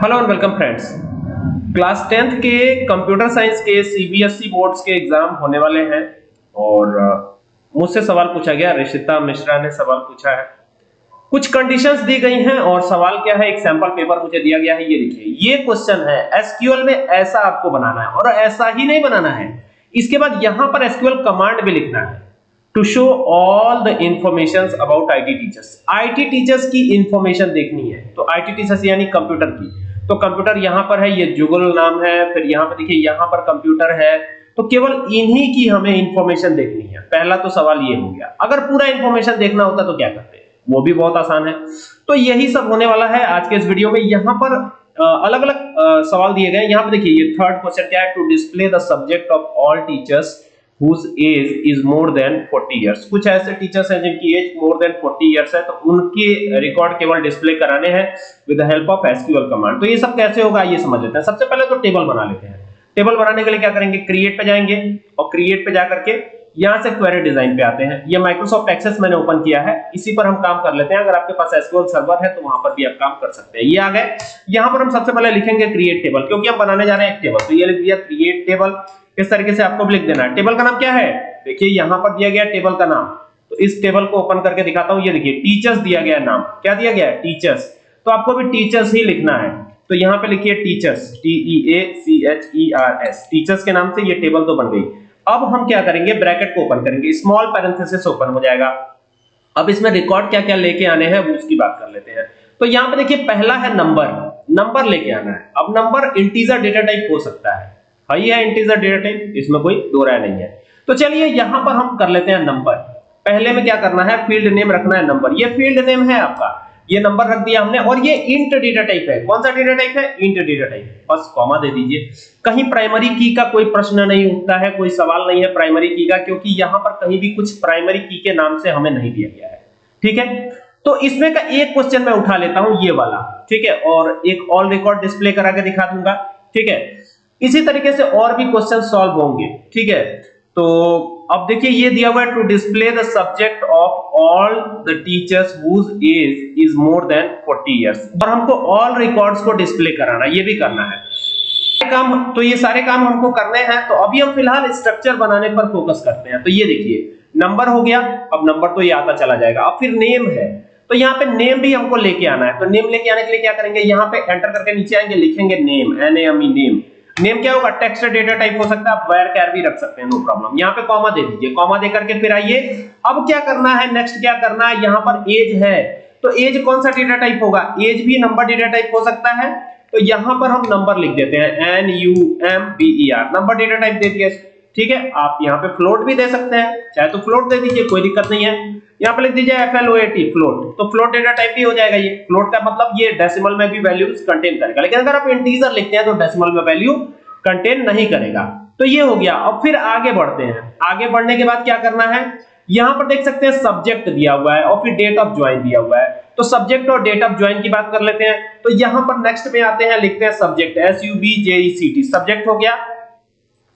Hello and welcome friends class tenth के computer science के CBSE boards के exam होने वाले हैं और मुझसे सवाल पूछा गया ऋषिता मिश्रा ने सवाल पूछा है। कुछ कंडीशंस दी गई हैं और सवाल क्या है? एक सैंपल पेपर मुझे दिया गया है, ये देखिए। ये क्वेश्चन है एसक्यूएल में ऐसा आपको बनाना है और ऐसा ही नहीं बनाना है। इसके बाद यहाँ पर एसक्यूएल कमांड भी लिखना है to show all the information about IT teachers IT teachers की इंफॉर्मेशन देखनी है तो आईटी टीचर्स यानी कंप्यूटर की। तो कंप्यूटर यहाँ पर है, ये जुगल नाम है, फिर यहाँ पर देखिए, यहाँ पर कंप्यूटर है। तो केवल इन्हीं की हमें इंफॉर्मेशन देखनी है। पहला तो सवाल ये हो गया, अगर पूरा इंफॉर्मेशन देखना होता तो क्या करते? वो भी बहुत आसान है। तो यही सब होने वाला है आज के इस वीडियो में। यहाँ पर अलग अलग सवाल दिए गए। यहाँ पर देखिए, ये थर्ड क्वेश्चन क्या है? To display the subject of all teachers whose age is more than 40 years. कुछ ऐसे टीचर्स हैं जिनकी एज मोर देन 40 इयर्स है तो उनके रिकॉर्ड केवल डिस्प्ले कराने हैं with the help of SQL command तो ये सब कैसे होगा, ये समझ लेते हैं। सबसे पहले तो टेबल बना लेते हैं। टेबल बनाने के लिए क्या करेंगे? क्रिएट पे जाएँगे और क्रिएट पे जाकर के यहाँ से क्वेरी डिज़ाइन पे आते हैं। ये माइक्रोसॉफ्ट एक्सेस मैंने ओपन किया है। इसी पर हम काम कर लेते हैं। अगर आपके पास एसक्यूएल सर्वर है तो वहाँ पर भी आप काम कर सकते हैं। ये आ गए। यहाँ पर हम सबसे पहले लिखेंगे क्रिएट टेबल क्योंकि हम बनाने जा रहे हैं एक टेबल तो ये लिख दिया क्रिएट टेबल इस तरीके से आपको लिख देना है? टेबल का नाम क्या है? देखिए, यहाँ पर दिया गया टेबल का नाम। तो इस टेबल को ओपन करके दिखाता हूँ। ये देखिए, टीचर्स दिया गया नाम। क्या दिया गया है? टीचर्स। तो आपको भी टीचर्स ही लिखना है। तो यहाँ पे लिखिए teachers. T E A C H E R S teachers के नाम से ये टेबल तो बन गई। अब हम क्या करेंगे? ब्रैकेट को ओपन करेंगे। स्मॉल पैरेंथेसिस ओपन हो जाएगा। अब इसमें रिकॉर्ड क्या क्या लेके आने हैं, वो उसकी बात कर लेते हैं। तो यहाँ पे देखिए, पहला है नंबर। नंबर लेके आना है। अब नंबर इंटीजर डेटा टाइप हो सकता है। हाई है इंटीजर डेटा टाइप इसमें कोई दो राय नहीं है। तो चलिए यहाँ पर हम कर लेते हैं नंबर पहले में क्या करना है? फ़ील्ड नेम रखना है नंबर ये फ़ील्ड नेम है आपका। ये नंबर रख दिया हमने और ये इंट डेटा टाइप है। कौन सा डेटा टाइप है? इंट डेटा टाइप बस कॉमा दे दीजिए। कहीं प्राइमरी की का कोई प्रश्न नहीं उठता है, कोई सवाल नहीं है प्राइमरी की का, क्योंकि यहाँ पर कहीं भी कुछ प्राइमरी की के नाम से हमें नहीं दिया गया है। ठीक है? तो इसमें का एक क्वेश्चन मैं उठा लेता हूँ, ये वाला। ठीक है? और एक ऑल रिकॉर्ड डिस्प्ले करा के दिखा दूँगा। ठीक है? इसी तरीके से और भी क्वेश्चन सॉल्व होंगे, ठीक है? तो अब देखिए, ये दिया हुआ है to display the subject of all the teachers whose age is more than 40 years और हमको ऑल रिकॉर्ड्स को डिस्प्ले कराना, ये भी करना है। काम तो ये सारे काम हमको करने हैं तो अभी हम फ़िलहाल स्ट्रक्चर बनाने पर फोकस करते हैं। तो ये देखिए नंबर हो गया, अब नंबर तो ये आता चला जाएगा। अब फिर नेम है तो यहाँ पे नेम भी हमको लेके आना है। तो नेम लेके आने के लिए क्या करेंगे? यहाँ पे एंटर करके नीचे आएँगे, लिखेंगे name N A M E name name क्या होगा? टेक्स्ट डेटा टाइप हो सकता है। वायर कैर भी रख सकते हैं नो प्रॉब्लम यहाँ पे कॉमा दे दीजिए। कॉमा दे करके फिर आइए। अब क्या करना है? नेक्स्ट क्या करना है? यहाँ पर एज है। तो एज कौन सा डेटा टाइप होगा? एज भी नंबर डेटा टाइप हो सकता है। तो यहाँ पर हम नंबर लिख देते हैं। N U M B E R number data type दे दिया ठीक है? आप यहाँ पे फ्लोट भी दे सकते हैं। चाहे तो फ्लोट दे दीजिए, कोई दिक्कत नहीं है। यहाँ पे लिख दीजिए F L O A T float तो फ्लोट डेटा टाइप भी हो जाएगा ये। फ्लोट का मतलब ये डेसिमल में भी वैल्यूज़ कंटेन करेगा। लेकिन अगर आप इंटीजर लिखते हैं तो डेसिमल में वैल्यू कंटेन नहीं करेगा। तो ये हो गया। अब फिर आगे बढ़ते हैं। आगे बढ़ने के बाद क्या करना है? यहाँ पर देख सकते हैं सब्जेक्ट दिया हुआ है और फिर डेट ऑफ़ ज्वाइन दिया हुआ है। तो सब्जेक्ट और डेट ऑफ़ ज्वाइन की बात कर लेते हैं। तो यहाँ पर नेक्स्ट में आते हैं, लिखते हैं subject S U B J E C T subject हो गया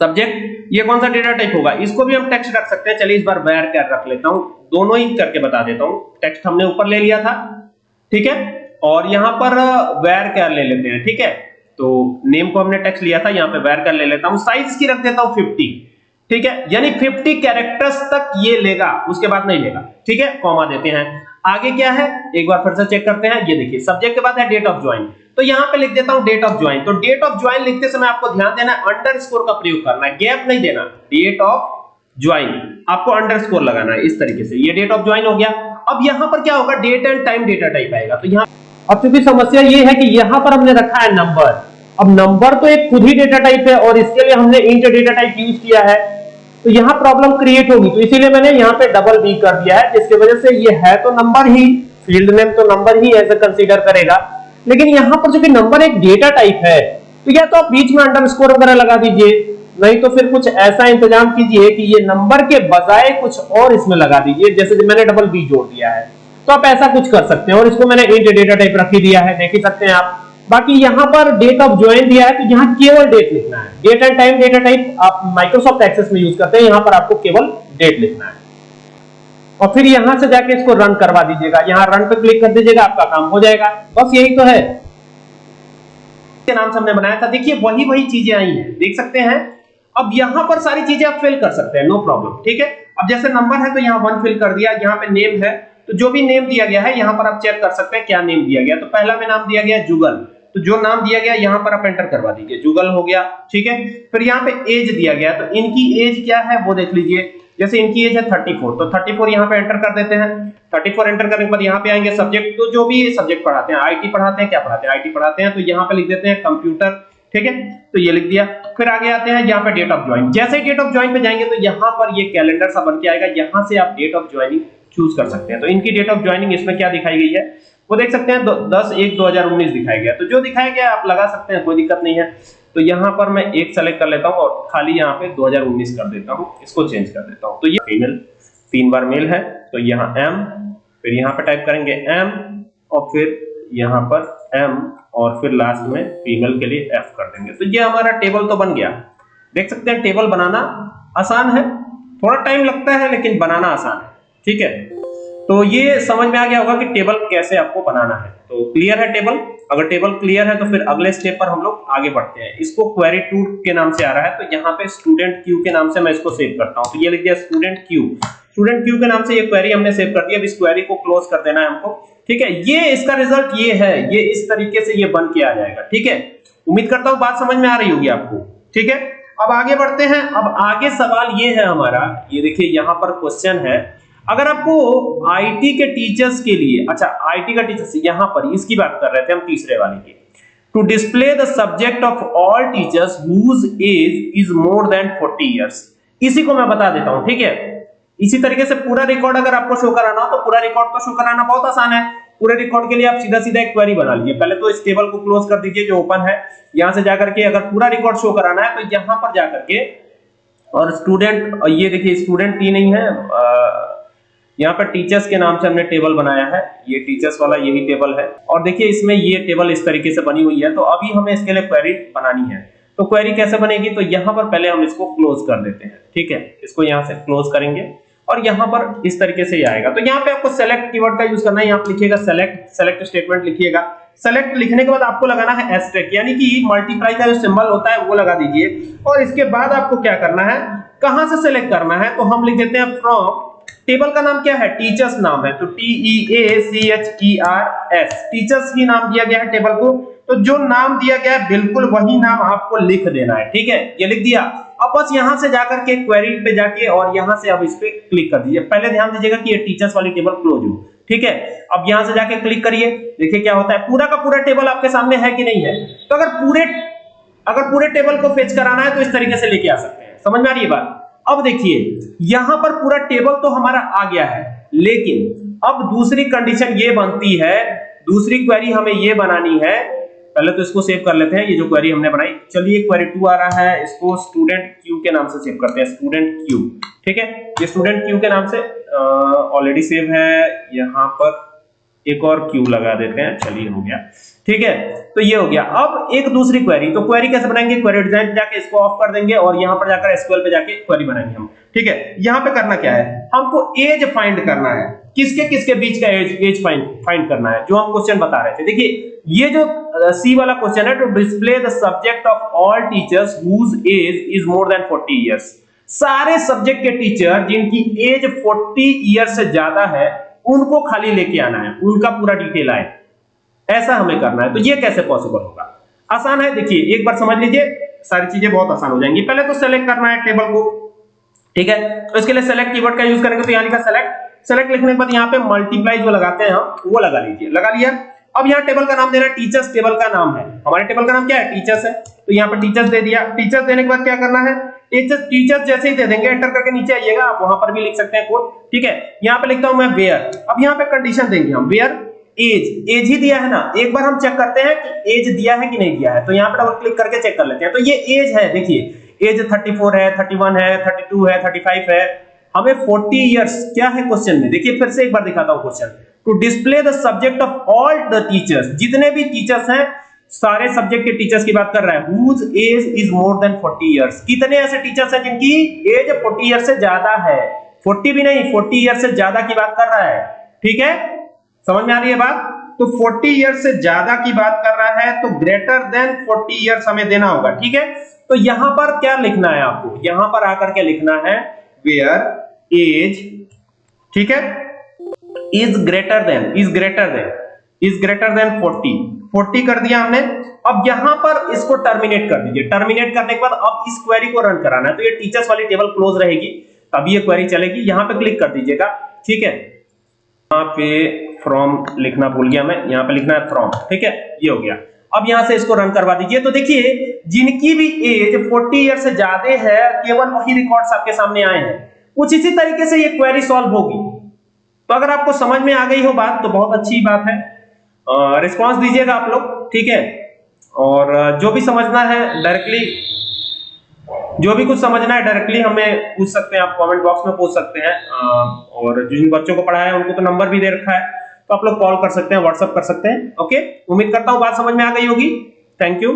सब्जेक्ट ये कौन सा डेटा टाइप होगा? इसको भी हम टेक्स्ट रख सकते हैं। चलिए इस बार वेयर कैर रख लेता हूँ? दोनों ही करके बता देता हूँ। टेक्स्ट हमने ऊपर ले लिया था, ठीक है? और यहाँ पर वेयर कैर ले लेते हैं, ठीक है? तो नेम को हमने टेक्स्ट लिया था, यहाँ पे वेयर कर ले लेता हूँ? साइज़ की रख देता हूँ 50 ठीक है? यानी 50 कैरेक्टर्स तक ये लेगा, उसके बाद नहीं लेगा, ठीक है? कॉमा देते हैं। आगे क्या है? एक बार फिर से चेक करते हैं। ये देखिए सब्जेक्ट के बाद है डेट ऑफ़ ज्वाइन तो यहाँ पे लिख देता हूँ डेट ऑफ़ ज्वाइन तो डेट ऑफ़ ज्वाइन लिखते समय आपको ध्यान देना है अंडरस्कोर का प्रयोग करना है. गैप नहीं देना. डेट ऑफ़ ज्वाइन आपको अंडरस्कोर लगाना है, इस तरीके से. ये डेट ऑफ़ ज्वाइन हो गया. अब यहाँ पर क्या होगा? Date and time data type आएगा. तो यहाँ अब चूँकि समस्या ये है कि यहाँ पर हमने रखा है नंबर अब नंबर तो एक खुद ही डेटा टाइप है और इसके लिए हमने इंट डेटा टाइप यूज़ किया है. तो यहाँ प्रॉब्लम क्रिएट होगी. तो इसीलिए मैंने यहाँ पे डबल बी कर दिया है, जिसकी वजह से ये है तो नंबर ही. फ़ील्ड नेम तो नंबर ही ऐसे कंसीडर करेगा. लेकिन यहाँ पर जो कि नंबर एक डेटा टाइप है तो या तो आप बीच में अंडरस्कोर वगैरह लगा दीजिए, नहीं तो फिर कुछ ऐसा इंतज़ाम कीजिए कि ये नंबर के बजाय कुछ और इसमें लगा दीजिए, जैसे मैंने डबल बी जोड़ दिया है। तो आप ऐसा कुछ कर सकते हैं और इसको मैंने इंट डेटा टाइप रख ही दिया है, देख ही सकते हैं आप। बाकी यहाँ पर डेट ऑफ़ ज्वाइन दिया है तो यहाँ केवल डेट लिखना है। Date and time data type आप माइक्रोसॉफ्ट एक्सेस में यूज़ करते हैं, यहाँ पर आपको केवल डेट लिखना है। और फिर यहाँ से जाके इसको रन करवा दीजिएगा। यहाँ रन पे क्लिक कर दीजिएगा, आपका काम हो जाएगा। बस यही तो है। नाम से हमने बनाया था। देखिए, वही वही चीज़ें आई हैं। देख सकते हैं। अब यहाँ पर सारी चीज़ें आप फिल कर सकते हैं। नो प्रॉब्लम ठीक है? अब जैसे नंबर है तो यहाँ वन फिल कर दिया। यहाँ पे नेम है। तो जो भी नेम दिया गया है, यहाँ पर आप चेक कर सकते हैं क्या नेम दिया गया। तो पहला में नाम दिया गया जुगल। तो जो नाम दिया गया, यहाँ पर आप एंटर करवा दीजिए। जुगल हो गया, ठीक है? फिर यहाँ पे एज दिया गया। तो इनकी एज क्या है, वो देख लीजिए। जैसे इनकी एज है 34 तो 34 यहाँ पे एंटर कर देते हैं। 34 एंटर करने के बाद यहाँ पे आएँगे सब्जेक्ट तो जो भी सब्जेक्ट पढ़ाते हैं आईटी पढ़ाते हैं, क्या पढ़ाते हैं? आईटी पढ़ाते हैं तो यहाँ पे लिख देते हैं कंप्यूटर ठीक है? तो ये लिख दिया। फिर आगे आते हैं, यहाँ पे डेट ऑफ़ ज्वाइन जैसे ही डेट ऑफ़ ज्वाइन पे जाएँगे तो यहाँ पर ये कैलेंडर सा बन के आएगा। यहाँ से आप डेट ऑफ़ ज्वाइनिंग चूज़ कर सकते हैं। तो इनकी डेट ऑफ़ ज्वाइनिंग इसमें क्या दिखाई गई है? वो देख सकते हैं दस एक दो हज़ार उन्नीस दिखाया गया। तो जो दिखाया गया, आप लगा सकते हैं, कोई दिक्कत नहीं है। तो यहाँ पर मैं एक सेलेक्ट कर लेता हूँ और खाली यहाँ पे 2019 कर देता हूँ, इसको चेंज कर देता हूँ। तो ये फीमेल तीन बार मेल है तो यहाँ एम फिर यहाँ पे टाइप करेंगे एम और फिर यहाँ पर एम और फिर लास्ट में फीमेल के लिए एफ़ कर देंगे। तो ये हमारा टेबल तो बन गया। देख सकते हैं टेबल बनाना आसान है, थोड़ा टाइम लगता है, लेकिन बनाना आसान है। ठीक है? तो ये समझ में आ गया होगा कि टेबल कैसे आपको बनाना है। तो क्लियर है टेबल अगर टेबल क्लियर है तो फिर अगले स्टेप पर हम लोग आगे बढ़ते हैं। इसको क्वेरी टू के नाम से आ रहा है तो यहाँ पे स्टूडेंट क्यू के नाम से मैं इसको सेव करता हूँ। तो ये लिख दिया स्टूडेंट क्यू स्टूडेंट क्यू के नाम से ये क्वेरी हमने सेव कर दिया अब इस क्वेरी को क्लोज कर देना है हमको। ठीक है, ये इसका रिज़ल्ट ये है। ये इस तरीके से ये बन के आ जाएगा। ठीक है? उम्मीद करता हूँ बात समझ में आ रही होगी आपको। ठीक है? अब आगे बढ़ते हैं। अब आगे सवाल ये है हमारा। ये देखिए, यहाँ पर क्वेश्चन है। अगर आपको आईटी के टीचर्स के लिए अच्छा आईटी का टीचर्स यहाँ पर इसकी बात कर रहे थे हम तीसरे वाले की to display the subject of all teachers whose age is more than 40 years इसी को मैं बता देता हूँ, ठीक है? इसी तरीके से पूरा रिकॉर्ड अगर आपको शो कराना हो तो पूरा रिकॉर्ड को शो कराना बहुत आसान है। पूरे रिकॉर्ड के लिए आप सीधा सीधा एक क्वेरी बना लीजिए। पहले तो इस टेबल को क्लोज कर दीजिए, जो ओपन है। यहाँ से जाकर के अगर पूरा रिकॉर्ड शो कराना है तो यहाँ पर जाकर के, और स्टूडेंट ये देखिए स्टूडेंट ही नहीं है यहाँ पर टीचर्स के नाम से हमने टेबल बनाया है। ये टीचर्स वाला यही टेबल है। और देखिए, इसमें ये टेबल इस तरीके से बनी हुई है। तो अभी हमें इसके लिए क्वेरी बनानी है। तो क्वेरी कैसे बनेगी? तो यहाँ पर पहले हम इसको क्लोज कर देते हैं। ठीक है? इसको यहाँ से क्लोज करेंगे। और यहाँ पर इस तरीके से आएगा। तो यहाँ पे आपको सेलेक्ट कीवर्ड का यूज़ करना है। यहाँ लिखिएगा सेलेक्ट सेलेक्ट स्टेटमेंट लिखिएगा। सेलेक्ट लिखने के बाद आपको लगाना है एस्टेक यानी कि मल्टीप्लाई का जो सिंबल होता है, वो लगा दीजिए। और इसके बाद आपको क्या करना है? कहाँ से सेलेक्ट करना है? तो हम लिख देते हैं फ्रॉम टेबल का नाम क्या है? टीचर्स नाम है। तो T E A C H E R S teachers ही नाम दिया गया है टेबल को। तो जो नाम दिया गया है, बिल्कुल वही नाम आपको लिख देना है। ठीक है? ये लिख दिया। अब बस यहाँ से जाकर के क्वेरी पे जाके और यहाँ से अब इस पे क्लिक कर दीजिए। पहले ध्यान दीजिएगा कि ये टीचर्स वाली टेबल क्लोज हो ठीक है? अब यहाँ से जाके क्लिक करिए। देखिए क्या होता है। पूरा का पूरा टेबल आपके सामने है कि नहीं है? तो अगर पूरे अगर पूरे टेबल को फेच कराना है तो इस तरीके से लेके आ सकते हैं। समझ में आ रही है बात? अब देखिए, यहाँ पर पूरा टेबल तो हमारा आ गया है, लेकिन अब दूसरी कंडीशन ये बनती है, दूसरी क्वेरी हमें ये बनानी है। पहले तो इसको सेव कर लेते हैं, ये जो क्वेरी हमने बनाई। चलिए क्वेरी टू आ रहा है, इसको स्टूडेंट क्यू के नाम से सेव करते हैं स्टूडेंट क्यू ठीक है? ये स्टूडेंट क्यू के नाम से ऑलरेडी सेव है। यहाँ पर एक और क्यू लगा देते हैं। चलिए, हो गया। ठीक है? तो ये हो गया। अब एक दूसरी क्वेरी तो क्वेरी कैसे बनाएँगे? क्वेरी डिज़ाइन जाके इसको ऑफ़ कर देंगे और यहाँ पर जाकर एसक्यूएल पे जाके क्वेरी बनाएँगे हम। ठीक है? यहाँ पे करना क्या है? हमको एज फाइंड करना है। किसके किसके बीच का एज एज फाइंड फाइंड करना है? जो हम क्वेश्चन बता रहे थे। देखिए, ये जो सी वाला क्वेश्चन है to display the subject of all teachers whose age is more than 40 years सारे सब्जेक्ट के टीचर जिनकी एज 40 ईयर से ज़्यादा है, उनको खाली लेके आना है। उनका पूरा डिटेल आए। ऐसा हमें करना है तो ये कैसे पॉसिबल होगा? आसान है, देखिए, एक बार समझ लीजिए, सारी चीज़ें बहुत आसान हो जाएँगी। पहले तो सेलेक्ट करना है टेबल को, ठीक है? तो इसके लिए सेलेक्ट कीवर्ड का यूज़ करेंगे तो यहाँ लिखा सेलेक्ट सेलेक्ट लिखने के बाद यहाँ पे मल्टीप्लाई जो लगाते हैं हम, वो लगा लीजिए, लगा लिया। अब यहाँ टेबल का नाम देना टीचर्स टेबल का नाम है। हमारे टेबल का नाम क्या है? टीचर्स है। तो यहाँ पर टीचर्स दे दिया। टीचर्स देने के बाद क्या करना है? टीचर्स टीचर्स जैसे ही दे देंगे एंटर करके नीचे आइएगा, आप वहाँ पर भी लिख सकते हैं कोड ठीक है? यहाँ पे लिखता हूँ मैं वेयर अब यहाँ पे कंडीशन देंगे हम वेयर एज एज ही दिया है ना? एक बार हम चेक करते हैं कि एज दिया है कि नहीं दिया है। तो यहाँ पे डबल क्लिक करके चेक कर लेते हैं। तो ये एज है, देखिए। एज 34 है 31 है 32 है 35 है। हमें 40 इयर्स क्या है क्वेश्चन में? देखिए, फिर से एक बार दिखाता हूँ question to display the subject of all the teachers जितने भी टीचर्स हैं, सारे सब्जेक्ट के टीचर्स की बात कर रहा है। Whose age is more than 40 years कितने ऐसे टीचर्स हैं जिनकी एज 40 इयर्स से ज़्यादा है? 40 भी नहीं 40 इयर्स से ज़्यादा की बात कर रहा है। ठीक है? समझ में आ रही है बात? तो 40 ईयर से ज़्यादा की बात कर रहा है तो ग्रेटर देन 40 ईयर्स हमें देना होगा, ठीक है? तो यहाँ पर क्या लिखना है आपको? यहाँ पर आकर के लिखना है? वेयर एज ठीक है? Is greater than is greater than is greater than 40 40 कर दिया हमने। अब यहाँ पर इसको टर्मिनेट कर दीजिए। टर्मिनेट करने के बाद अब इस क्वेरी को रन कराना है। तो ये टीचर्स वाली टेबल क्लोज रहेगी। तभी ये क्वेरी चलेगी। यहाँ पे क्लिक कर दीजिएगा, ठीक है? यहाँ पे फ्रॉम लिखना भूल गया मैं, यहाँ पे लिखना है फ्रॉम ठीक है? ये हो गया। अब यहाँ से इसको रन करवा दीजिए। तो देखिए, जिनकी भी एज 40 ईयर से ज़्यादा है, केवल वही रिकॉर्ड्स आपके सामने आए हैं। कुछ इसी तरीके से ये क्वेरी सॉल्व होगी। तो अगर आपको समझ में आ गई हो बात तो बहुत अच्छी बात है। रिस्पांस दीजिएगा आप लोग, ठीक है? और जो भी समझना है डायरेक्टली जो भी कुछ समझना है डायरेक्टली हमें पूछ सकते हैं, आप कमेंट बॉक्स में पूछ सकते हैं। और जिन बच्चों को पढ़ाया है, उनको तो नंबर भी दे रखा है। तो आप लोग कॉल कर सकते हैं व्हाट्सअप कर सकते हैं। ओके उम्मीद करता हूँ बात समझ में आ गई होगी। Thank you